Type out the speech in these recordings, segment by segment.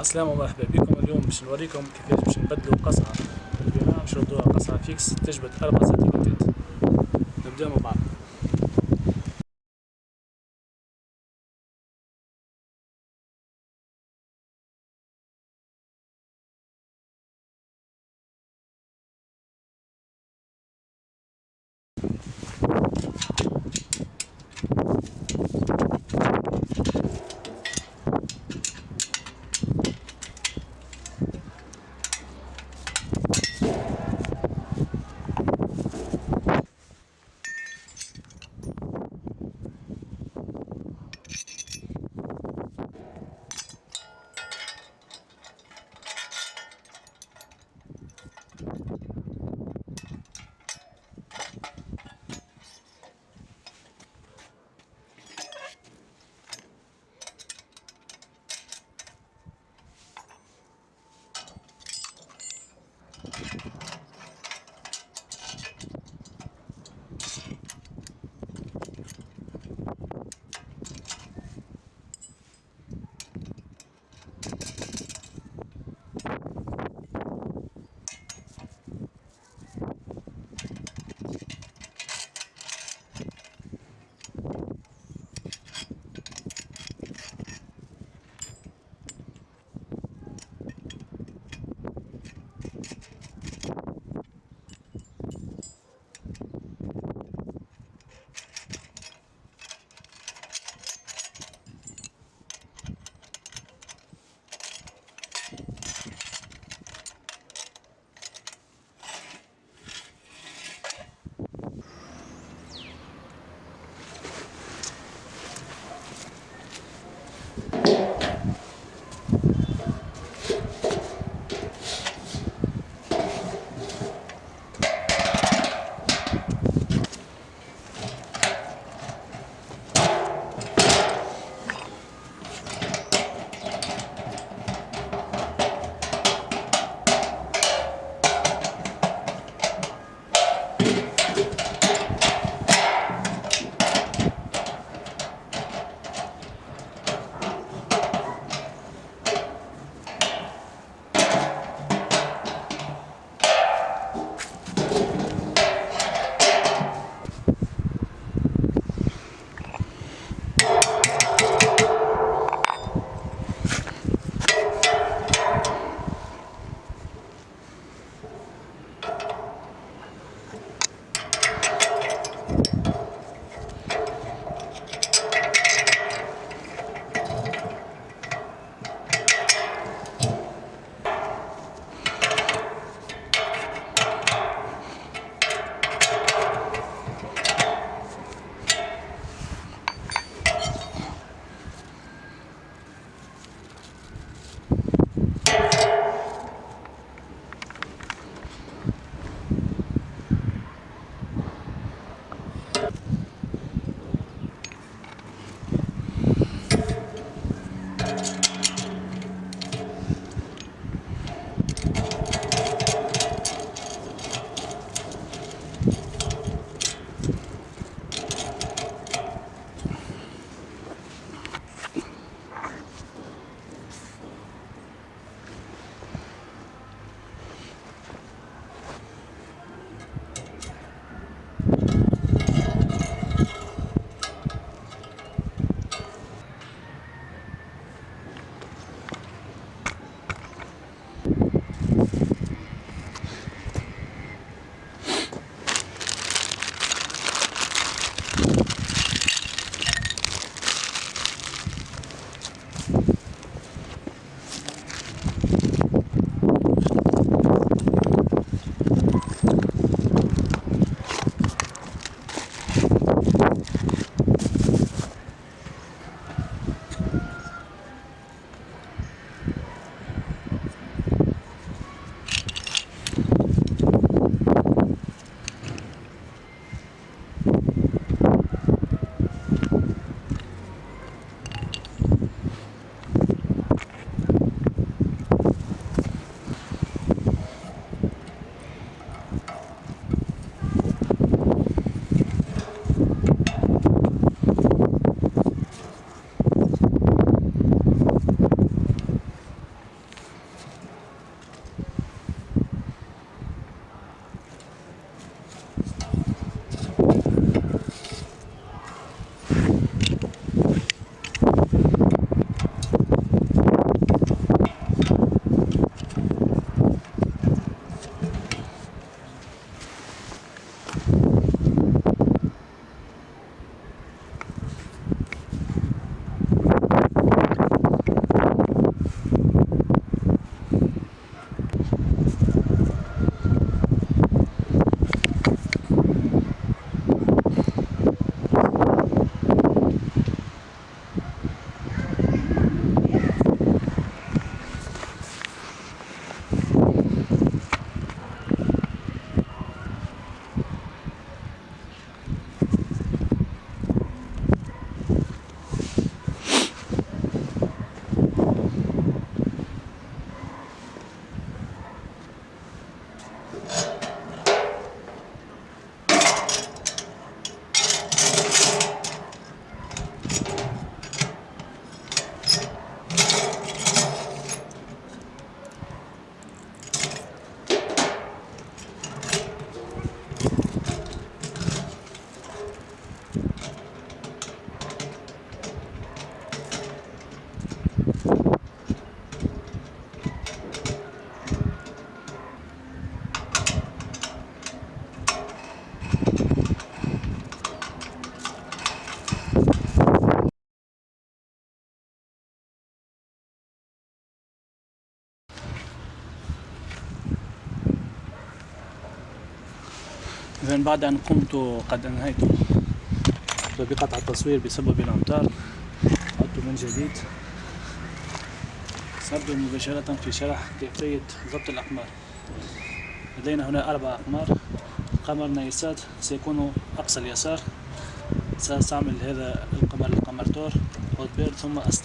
السلامة ومرحبا بكم اليوم باش نوريكم كيفاش باش نبدلو قصعة. البناء باش نردوها قصعة فيكس تجبد 4 سنتيمترات نبداو مع بعض. إذا بعد أن قمت قد أنهيت بقطع التصوير بسبب الأمطار عدت من جديد. سأبدأ مباشرة في شرح كيفية ضبط الأقمار. لدينا هنا أربع أقمار. قمر نايسات سيكون أقصى اليسار. سأستعمل هذا القمر القمر تور هوت ثم أصل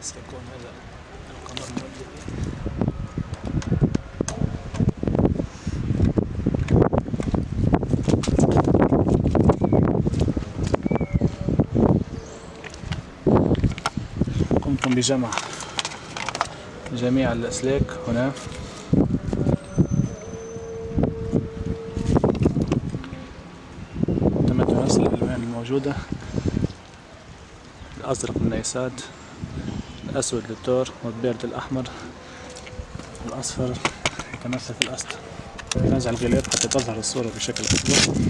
سيكون هذا القمر المبدئي قمت بجمع جميع الأسلاك هنا. تم تماثل الألوان الموجودة. الأزرق للنيسات الأسود للتور والبيرد الأحمر الأصفر يتمثل في الأسد. نزع الغلاف حتى تظهر الصورة بشكل أفضل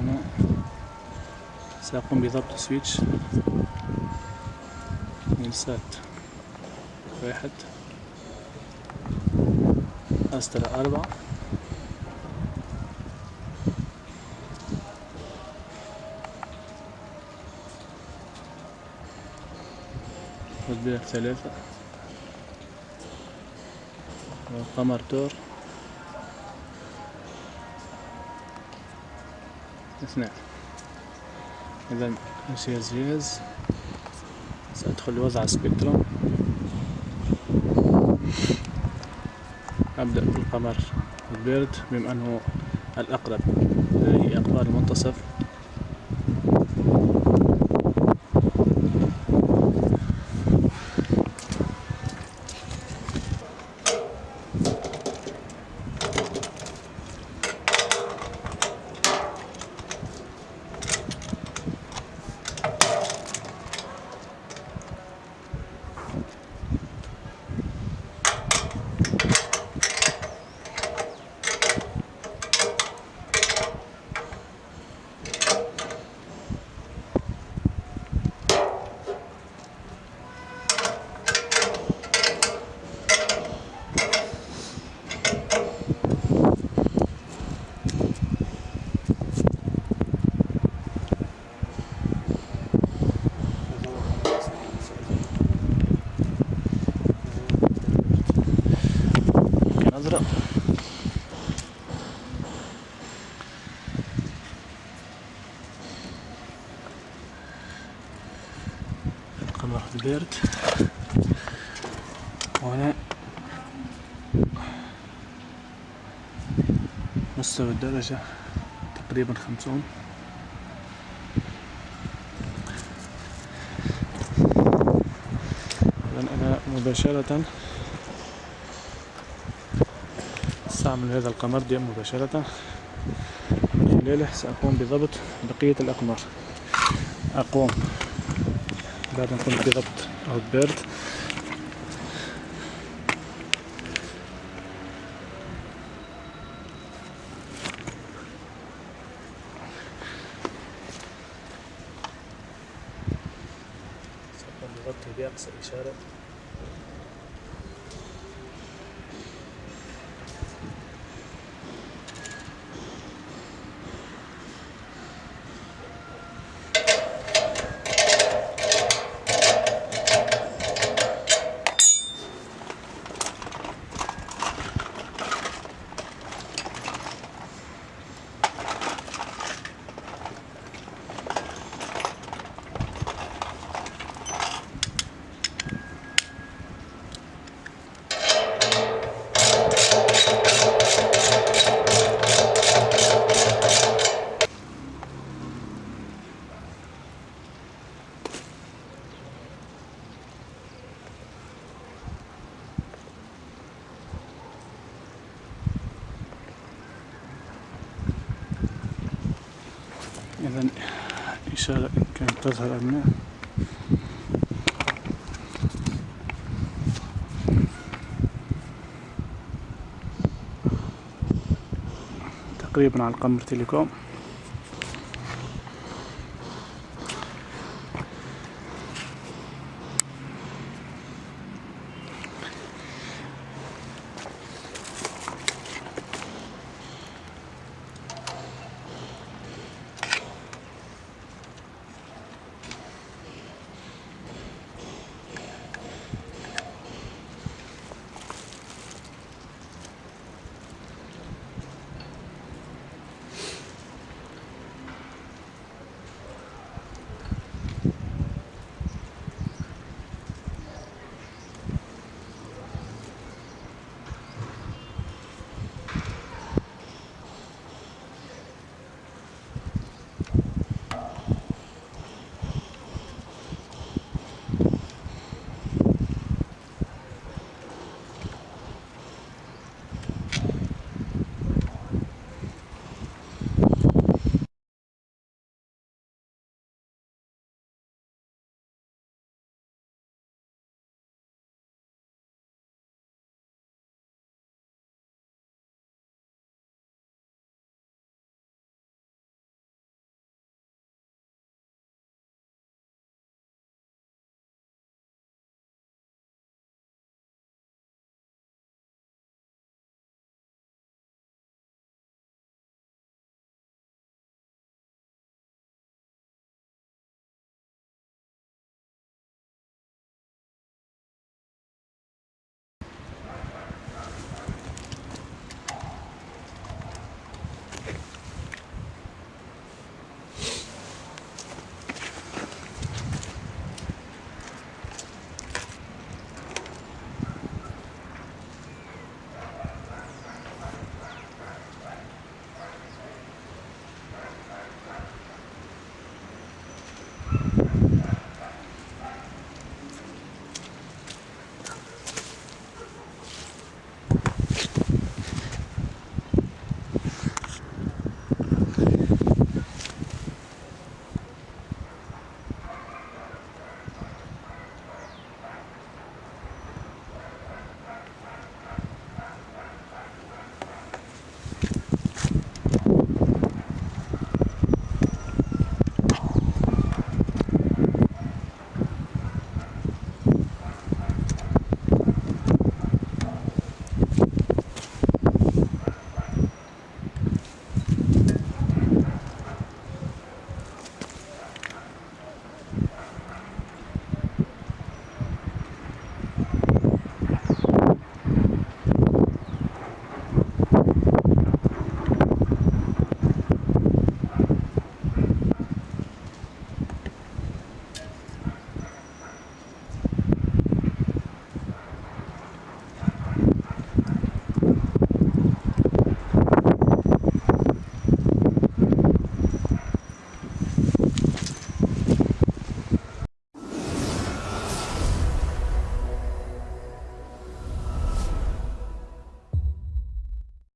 هنا سأقوم بضبط سويتش نلسات واحد. أسترا أربعة. والبيع ثلاثة والقمر تور اثنان. إذا جهاز جهاز سأدخل لوضع سبيكتروم أبدأ بالقمر البيرد بما أنه الأقرب لديه أقمار المنتصف. البارد وهنا مستوى الدرجة تقريبا خمسون. إذن أنا مباشرة استعمل هذا القمر دي مباشرة. من خلاله سأقوم بضبط بقية الأقمار. أقوم. بعد قمت بضبط أو بيرد. بضبطه بأقصى إشارة إذا إشارة إن كانت تظهر أم لا. تقريبا على القمر تيليكوم